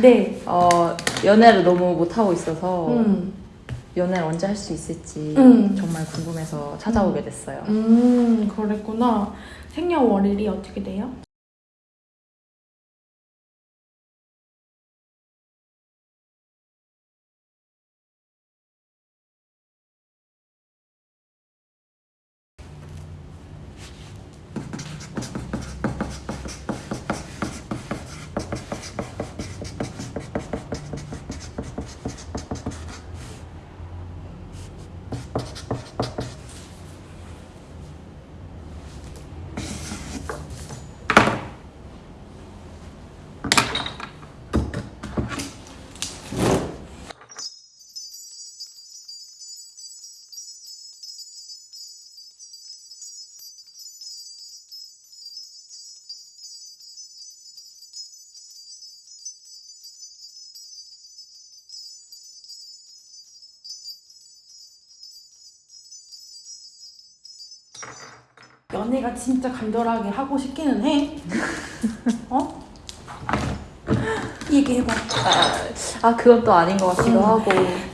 네. 어, 연애를 너무 못하고 있어서 음. 연애를 언제 할 수 있을지 음. 정말 궁금해서 찾아오게 됐어요. 음, 그랬구나. 생년월일이 어떻게 돼요? 연애가 진짜 간절하게 하고 싶기는 해. 어? 얘기해봐. 아, 그건 또 아닌 것 같기도 음. 하고.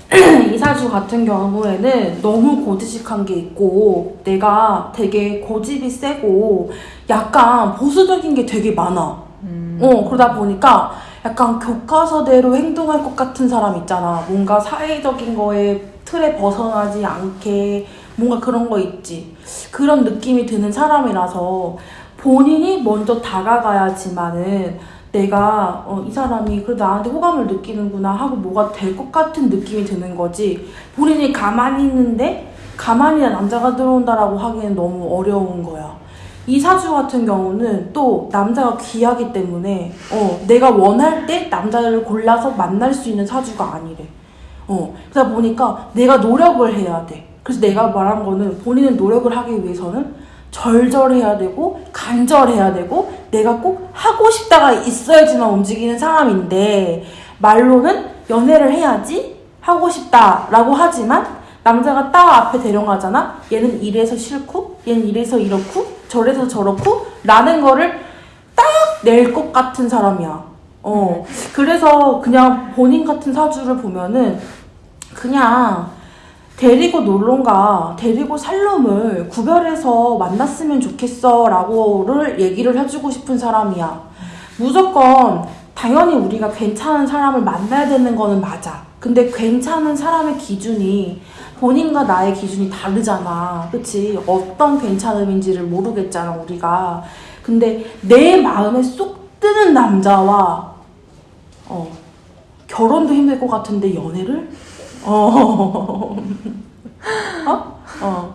이사주 같은 경우에는 너무 고지식한 게 있고 내가 되게 고집이 세고 약간 보수적인 게 되게 많아. 음. 어 그러다 보니까 약간 교과서대로 행동할 것 같은 사람 있잖아. 뭔가 사회적인 거에 틀에 벗어나지 않게 뭔가 그런 거 있지. 그런 느낌이 드는 사람이라서 본인이 먼저 다가가야지만은 내가 어, 이 사람이 그 나한테 호감을 느끼는구나 하고 뭐가 될 것 같은 느낌이 드는 거지. 본인이 가만히 있는데 가만히 남자가 들어온다라고 하기엔 너무 어려운 거야. 이 사주 같은 경우는 또 남자가 귀하기 때문에 어, 내가 원할 때 남자를 골라서 만날 수 있는 사주가 아니래. 어, 그러다 보니까 내가 노력을 해야 돼. 그래서 내가 말한 거는 본인은 노력을 하기 위해서는 절절해야 되고 간절해야 되고 내가 꼭 하고 싶다가 있어야지만 움직이는 사람인데 말로는 연애를 해야지 하고 싶다라고 하지만 남자가 딱 앞에 대령하잖아? 얘는 이래서 싫고 얘는 이래서 이렇고 저래서 저렇고 라는 거를 딱 낼 것 같은 사람이야. 어. 그래서 그냥 본인 같은 사주를 보면은 그냥 데리고 놀론가 데리고 살 놈을 구별해서 만났으면 좋겠어 라고를 얘기를 해주고 싶은 사람이야. 무조건 당연히 우리가 괜찮은 사람을 만나야 되는 거는 맞아. 근데 괜찮은 사람의 기준이 본인과 나의 기준이 다르잖아. 그치? 어떤 괜찮음인지를 모르겠잖아 우리가. 근데 내 마음에 쏙 드는 남자와 어 결혼도 힘들 것 같은데 연애를 어. 어? 어.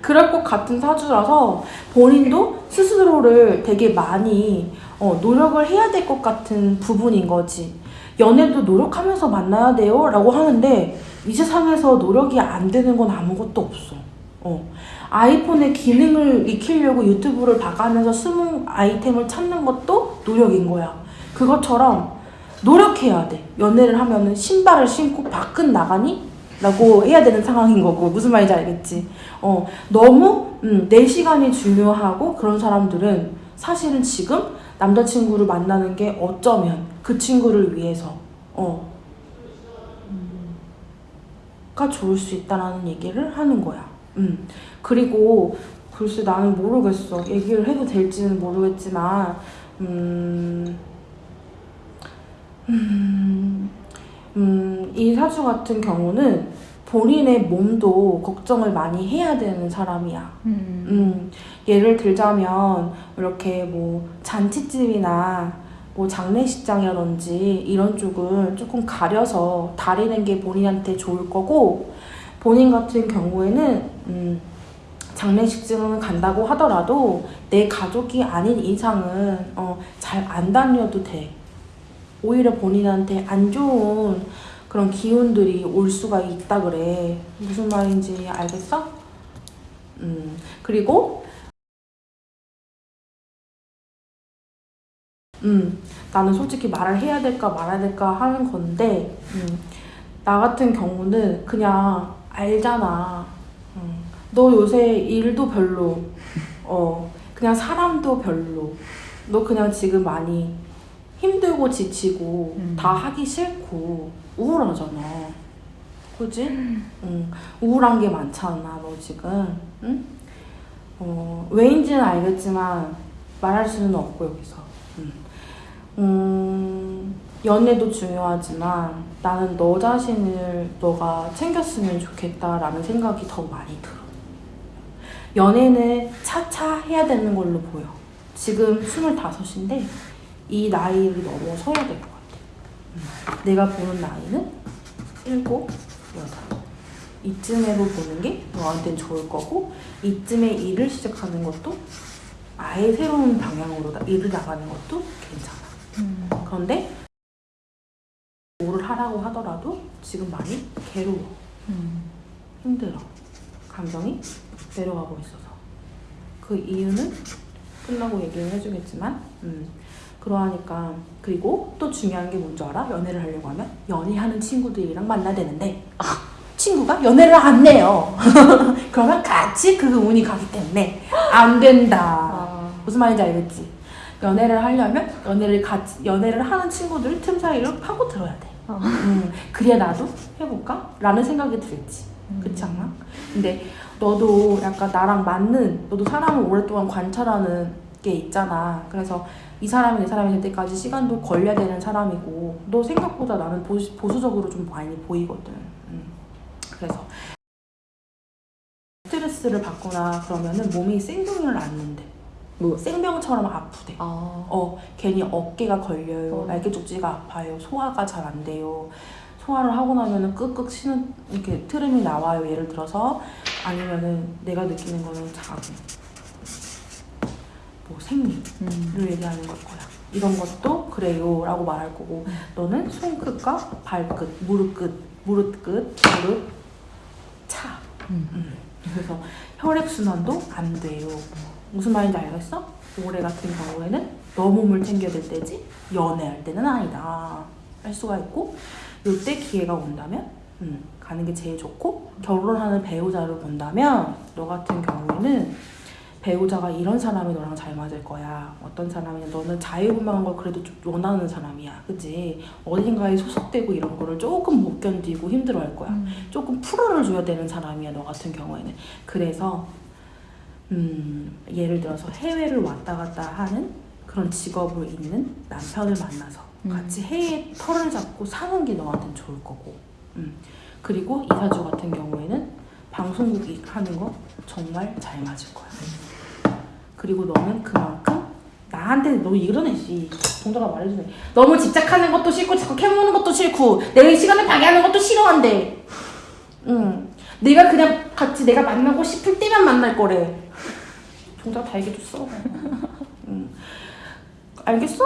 그럴 것 같은 사주라서 본인도 스스로를 되게 많이 어, 노력을 해야 될 것 같은 부분인 거지. 연애도 노력하면서 만나야 돼요 라고 하는데 이 세상에서 노력이 안 되는 건 아무것도 없어. 어. 아이폰의 기능을 익히려고 유튜브를 봐가면서 숨은 아이템을 찾는 것도 노력인 거야. 그것처럼 노력해야 돼. 연애를 하면은 신발을 신고 밖은 나가니? 라고 해야 되는 상황인 거고 무슨 말인지 알겠지? 어 너무 음, 내 시간이 중요하고 그런 사람들은 사실은 지금 남자친구를 만나는 게 어쩌면 그 친구를 위해서 어 음, 가 좋을 수 있다라는 얘기를 하는 거야. 음 그리고 글쎄 나는 모르겠어 얘기를 해도 될지는 모르겠지만 음. 음, 음, 이 사주 같은 경우는 본인의 몸도 걱정을 많이 해야 되는 사람이야. 음. 음, 예를 들자면 이렇게 뭐 잔치집이나 뭐 장례식장이라든지 이런 쪽은 조금 가려서 다리는 게 본인한테 좋을 거고 본인 같은 경우에는 음, 장례식장을 간다고 하더라도 내 가족이 아닌 이상은 어, 잘 안 다녀도 돼. 오히려 본인한테 안 좋은 그런 기운들이 올 수가 있다 그래. 무슨 말인지 알겠어? 음, 그리고 음, 나는 솔직히 말을 해야 될까 말아야 될까 하는 건데 음, 나 같은 경우는 그냥 알잖아. 음, 너 요새 일도 별로, 어, 그냥 사람도 별로. 너 그냥 지금 많이 힘들고 지치고 음. 다 하기 싫고 우울하잖아. 그지? 응. 우울한 게 많잖아, 너 지금. 응? 어, 왜인지는 알겠지만 말할 수는 없고 여기서. 음. 음, 연애도 중요하지만 나는 너 자신을 너가 챙겼으면 좋겠다라는 생각이 더 많이 들어. 연애는 차차 해야 되는 걸로 보여. 지금 25인데 이 나이를 넘어서야 될 것 같아. 음. 내가 보는 나이는 7, 8. 이쯤에로 보는 게 너한테는 좋을 거고 이쯤에 일을 시작하는 것도 아예 새로운 방향으로 나- 일을 나가는 것도 괜찮아. 음. 그런데 뭐를 하라고 하더라도 지금 많이 괴로워. 음. 힘들어. 감정이 내려가고 있어서. 그 이유는 끝나고 얘기를 해주겠지만, 음, 그러하니까. 그리고 또 중요한 게 뭔지 알아? 연애를 하려고 하면 연애하는 친구들이랑 만나야 되는데, 아, 친구가 연애를 안 해요. 그러면 같이 그 운이 가기 때문에 안 된다. 아. 무슨 말인지 알겠지? 연애를 하려면 연애를 같이 연애를 하는 친구들 틈 사이를 파고 들어야 돼. 어. 음, 그래야 나도 해볼까? 라는 생각이 들지. 그렇지 않아? 근데 너도 약간 나랑 맞는 너도 사람을 오랫동안 관찰하는 게 있잖아. 그래서 이 사람이 내 사람이 될 때까지 시간도 걸려야 되는 사람이고 너 생각보다 나는 보수, 보수적으로 좀 많이 보이거든. 음. 그래서 스트레스를 받거나 그러면은 몸이 생명을 앓는데 뭐? 생명처럼 아프대. 아. 어, 괜히 어깨가 걸려요. 어. 날개 쪽지가 아파요. 소화가 잘 안 돼요. 소화를 하고 나면은 끄끄 쉬는 이렇게 트름이 나와요. 예를 들어서 아니면은 내가 느끼는 거는 자 궁, 뭐 생리를 음. 얘기하는 걸 거야. 이런 것도 그래요 라고 말할 거고 너는 손끝과 발끝, 무릎 끝, 무릎 끝, 무릎 차. 음. 음. 그래서 혈액 순환도 안 돼요. 무슨 말인지 알겠어? 올해 같은 경우에는 너 몸을 챙겨야 될 때지 연애할 때는 아니다 할 수가 있고 이때 기회가 온다면 음, 가는 게 제일 좋고 결혼하는 배우자를 본다면 너 같은 경우에는 배우자가 이런 사람이 너랑 잘 맞을 거야. 어떤 사람이냐. 너는 자유분방한 걸 그래도 좀 원하는 사람이야. 그지 어딘가에 소속되고 이런 거를 조금 못 견디고 힘들어 할 거야. 음. 조금 풀어를 줘야 되는 사람이야 너 같은 경우에는. 그래서 음, 예를 들어서 해외를 왔다 갔다 하는 그런 직업을 있는 남편을 만나서 음. 같이 해외 털을 잡고 사는 게 너한테는 좋을 거고. 음. 그리고 이사주 같은 경우에는 방송국이 하는 거 정말 잘 맞을 거야 그리고 너는 그만큼 나한테 너 이러네 씨. 동자가 말해주네. 너무 집착하는 것도 싫고 자꾸 캐묻는 것도 싫고 내 시간을 방해하는 것도 싫어한대. 응. 내가 그냥 같이 내가 만나고 싶을 때만 만날 거래. 동자 다 얘기해줬어. 응. 알겠어?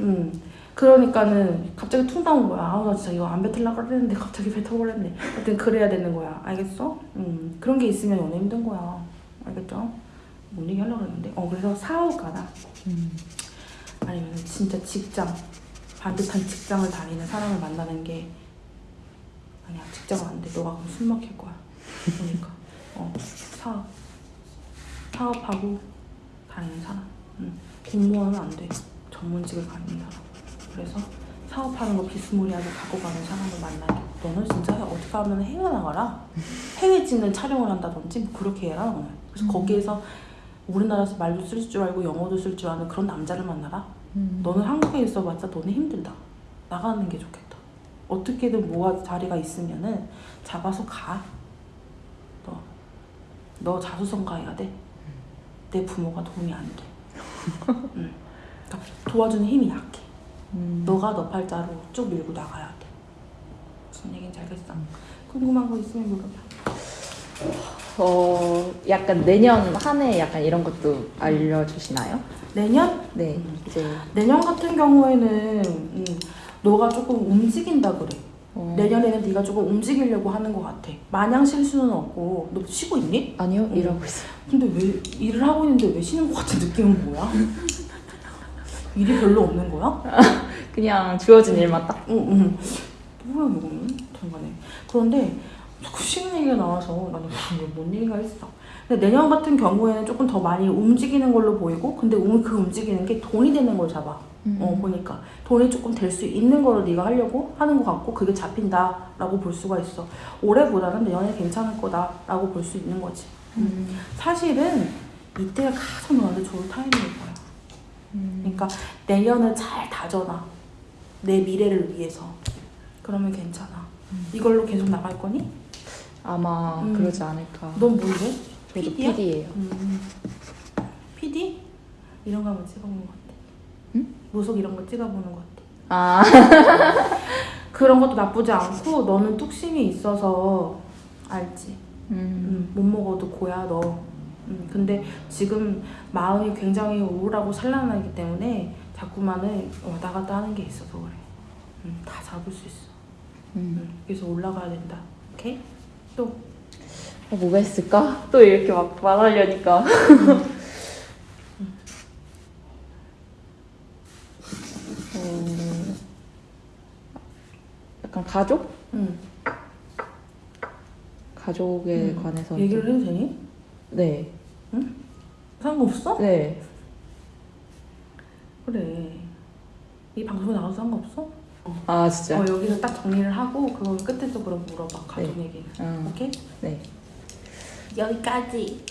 응. 그러니까는 갑자기 퉁 나온 거야. 아우 나 진짜 이거 안 뱉으려고 그랬는데 갑자기 뱉어버렸네. 하여튼 그래야 되는 거야. 알겠어? 응. 그런 게 있으면 연애 힘든 거야. 알겠죠? 뭔 얘기 하려고 그랬는데? 어 그래서 사업가나 음. 아니면 진짜 직장 반듯한 직장을 다니는 사람을 만나는 게 아니야. 직장은 안돼. 너가 그럼 숨 막힐 거야. 그러니까. 어 사업. 사업하고 다니는 사람. 응. 공무원은 안돼. 전문직을 가는 사람. 그래서 사업하는 거 비스무리하게 갖고 가는 사람을 만나야 돼 너는 진짜 어디 가면 해외 나가라? 해외 찍는 촬영을 한다든지 뭐 그렇게 해라 그래서 음. 거기에서 우리나라에서 말도 쓸 줄 알고 영어도 쓸 줄 아는 그런 남자를 만나라 음. 너는 한국에 있어봤자 너는 힘들다. 나가는 게 좋겠다. 어떻게든 뭐가 자리가 있으면은 잡아서 가. 너, 너 자수성 가야 돼. 내 부모가 도움이 안 돼. 응. 그러니까 도와주는 힘이 약해. 음. 너가 너 팔자로 쭉 밀고 나가야 돼. 무슨 얘기인지 알겠어? 궁금한 거 있으면 물어봐. 어, 약간 내년 한 해 약간 이런 것도 알려주시나요? 내년? 네, 음. 이제 내년 같은 경우에는 음, 너가 조금 움직인다 그래. 어, 내년에는 네가 조금 움직이려고 하는 것 같아. 마냥 쉴 수는 없고 너 쉬고 있니? 아니요 음. 일하고 있어요. 근데 왜 일을 하고 있는데 왜 쉬는 것 같은 느낌은 뭐야? 일이 별로 없는 거야? 그냥 주어진 일만 딱. 응, 응. 뭐야 이거는? 잠깐에. 그런데 자꾸 쉬는 얘기가 나와서 나는 뭔 얘기가 있어. 근데 내년 같은 경우에는 조금 더 많이 움직이는 걸로 보이고 근데 음- 그 움직이는 게 돈이 되는 걸 잡아. 음. 어 보니까 돈이 조금 될 수 있는 거로 네가 하려고 하는 것 같고 그게 잡힌다 라고 볼 수가 있어. 올해보다는 내년에 괜찮을 거다 라고 볼 수 있는 거지. 음. 사실은 이때가 가장 너한테 좋을 타이밍일 거야. 음. 그러니까 내년을 잘 다져놔. 내 미래를 위해서. 그러면 괜찮아. 이걸로 계속 나갈 거니? 아마 음. 그러지 않을까. 넌 뭔데? 저도 PD야? PD예요. 음. PD? 이런 거 한번 찍어보는 거 어때? 응? 모속 이런 거 찍어보는 거 어때? 아, 그런 것도 나쁘지 않고 너는 뚝심이 있어서 알지? 음. 음, 못 먹어도 고야 너. 음, 근데 지금 마음이 굉장히 우울하고 산란하기 때문에 자꾸만은 왔다 갔다 하는 게 있어서 그래. 음, 다 잡을 수 있어. 그래서 올라가야 된다. 오케이? 또 어, 뭐가 있을까? 또 이렇게 막 말하려니까. 어, 약간 가족? 음, 가족에 음, 관해서. 얘기를 좀- 해도 되니? 네. 상관없어? 네. 그래. 이 방송에 나가도 상관없어? 아, 진짜? 어, 여기서 딱 정리를 하고 그거 끝에서 그럼 물어봐. 가족 네. 얘기는. 음. 오케이? 네. 여기까지.